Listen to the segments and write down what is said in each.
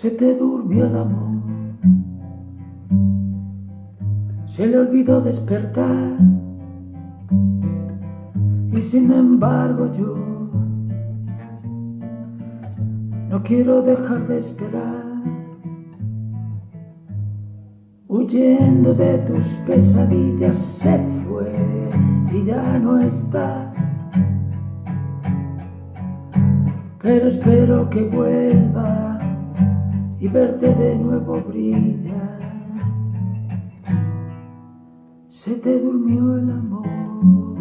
Se te durmió el amor, se le olvidó despertar. Y sin embargo yo no quiero dejar de esperar. Huyendo de tus pesadillas se fue y ya no está. Pero espero que vuelva y verte de nuevo brillar. Se te durmió el amor,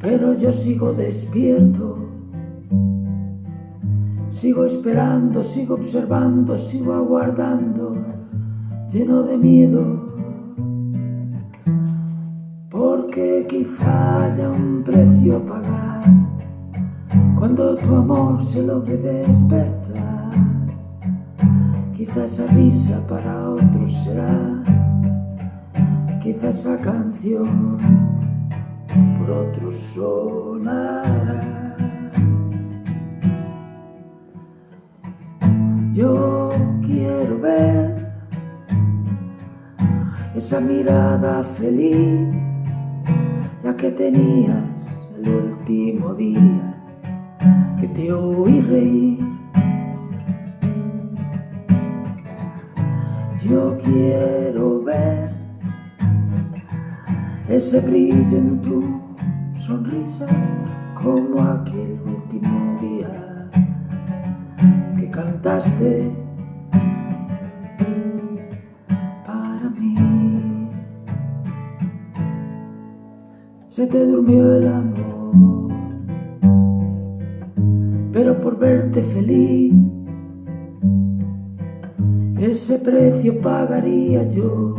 pero yo sigo despierto. Sigo esperando, sigo observando, sigo aguardando, lleno de miedo. Porque quizá haya un precio a pagar cuando tu amor se logre despertar. Quizá esa risa para otros será, quizá esa canción por otros sonará. Yo quiero ver esa mirada feliz, la que tenías el último día que te oí reír. Yo quiero ver ese brillo en tu sonrisa como aquel último día que cantaste para mí. Se te durmió el amor, verte feliz, ese precio pagaría yo,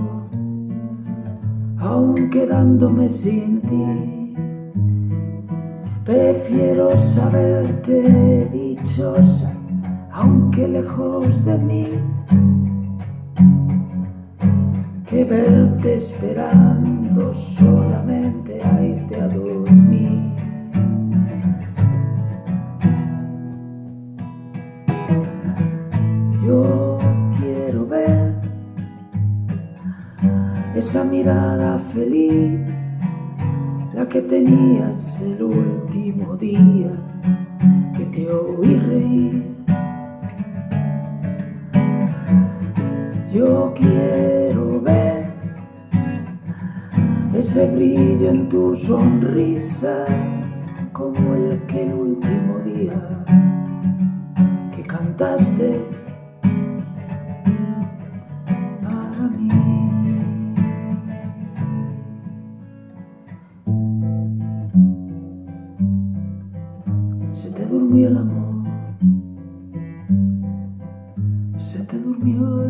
aun quedándome sin ti. Prefiero saberte dichosa aunque lejos de mí, que verte esperando solamente a esa mirada feliz, la que tenías el último día que te oí reír. Yo quiero ver ese brillo en tu sonrisa como el que el último día que cantaste durmió el amor, se te durmió